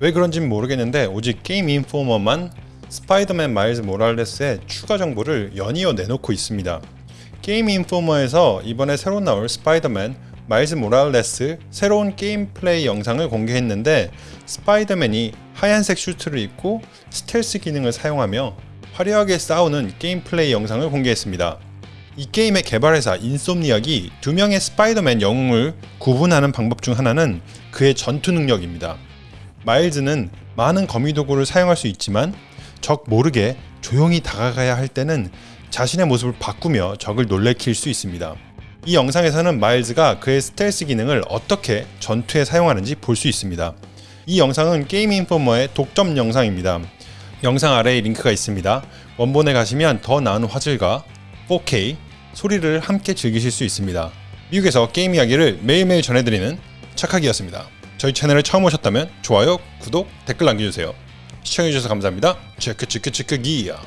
왜 그런진 모르겠는데 오직 게임 인포머만 스파이더맨 마일즈 모랄레스의 추가 정보를 연이어 내놓고 있습니다. 게임 인포머에서 이번에 새로 나올 스파이더맨 마일즈 모랄레스 새로운 게임 플레이 영상을 공개했는데 스파이더맨이 하얀색 슈트를 입고 스텔스 기능을 사용하며 화려하게 싸우는 게임 플레이 영상을 공개했습니다. 이 게임의 개발회사 인솜니악이 두 명의 스파이더맨 영웅을 구분하는 방법 중 하나는 그의 전투 능력입니다. 마일즈는 많은 거미 도구를 사용할 수 있지만 적 모르게 조용히 다가가야 할 때는 자신의 모습을 바꾸며 적을 놀래킬 수 있습니다. 이 영상에서는 마일즈가 그의 스텔스 기능을 어떻게 전투에 사용하는지 볼 수 있습니다. 이 영상은 게임 인포머의 독점 영상입니다. 영상 아래에 링크가 있습니다. 원본에 가시면 더 나은 화질과 4K 소리를 함께 즐기실 수 있습니다. 미국에서 게임 이야기를 매일매일 전해드리는 착하기였습니다. 저희 채널에 처음 오셨다면 좋아요, 구독, 댓글 남겨주세요. 시청해주셔서 감사합니다. 체크 체크 체크 기야.